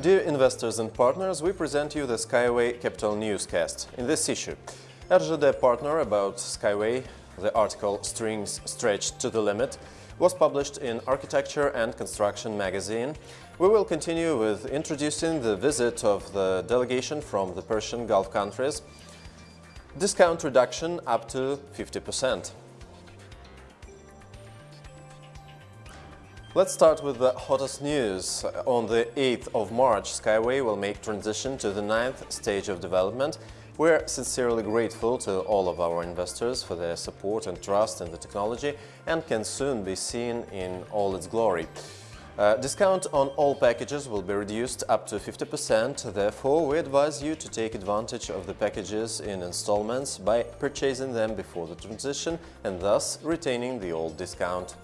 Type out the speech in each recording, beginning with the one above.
Dear investors and partners, we present you the Skyway Capital Newscast. In this issue, RZD partner about Skyway, the article Strings Stretched to the Limit, was published in Architecture and Construction magazine. We will continue with introducing the visit of the delegation from the Persian Gulf countries, discount reduction up to 50%. Let's start with the hottest news. On the 8th of March, Skyway will make transition to the ninth stage of development. We're sincerely grateful to all of our investors for their support and trust in the technology and can soon be seen in all its glory. Uh, discount on all packages will be reduced up to 50%, therefore we advise you to take advantage of the packages in installments by purchasing them before the transition and thus retaining the old discount.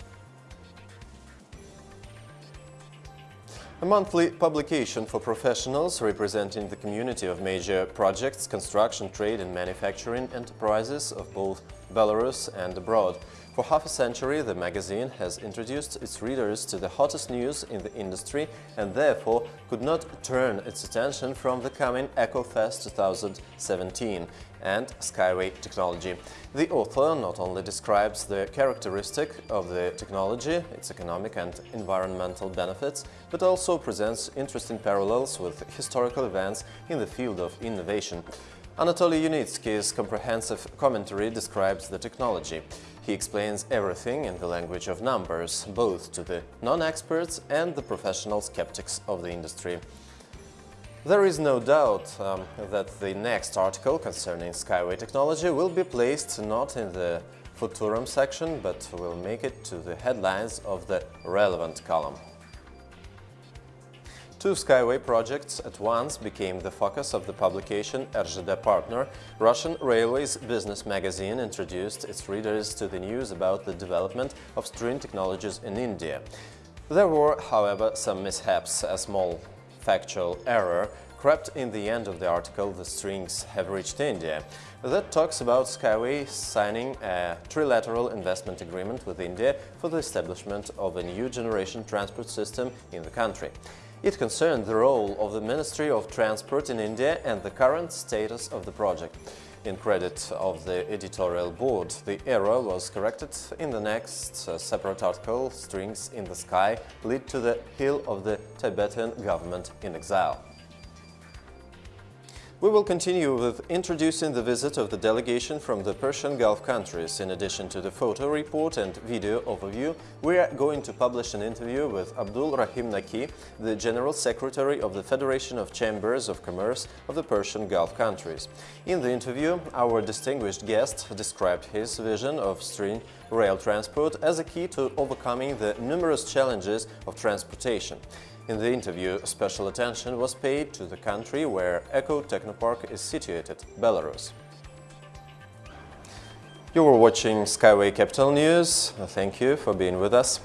A monthly publication for professionals representing the community of major projects, construction, trade and manufacturing enterprises of both Belarus and abroad. For half a century, the magazine has introduced its readers to the hottest news in the industry and therefore could not turn its attention from the coming EcoFest 2017 and Skyway technology. The author not only describes the characteristic of the technology, its economic and environmental benefits, but also presents interesting parallels with historical events in the field of innovation. Anatoly Yunitsky's comprehensive commentary describes the technology. He explains everything in the language of numbers, both to the non-experts and the professional skeptics of the industry. There is no doubt um, that the next article concerning Skyway technology will be placed not in the Futurum section, but will make it to the headlines of the relevant column. Two Skyway projects at once became the focus of the publication RZD Partner. Russian Railways Business magazine introduced its readers to the news about the development of string technologies in India. There were, however, some mishaps. A small factual error crept in the end of the article The strings have reached India. That talks about Skyway signing a trilateral investment agreement with India for the establishment of a new generation transport system in the country. It concerned the role of the Ministry of Transport in India and the current status of the project. In credit of the editorial board, the error was corrected in the next uh, separate article, Strings in the Sky lead to the heel of the Tibetan government in exile. We will continue with introducing the visit of the delegation from the Persian Gulf countries. In addition to the photo report and video overview, we are going to publish an interview with Abdul Rahim Naki, the General Secretary of the Federation of Chambers of Commerce of the Persian Gulf countries. In the interview, our distinguished guest described his vision of string rail transport as a key to overcoming the numerous challenges of transportation. In the interview, special attention was paid to the country where Eco Technopark is situated, Belarus. You were watching Skyway Capital News. Thank you for being with us.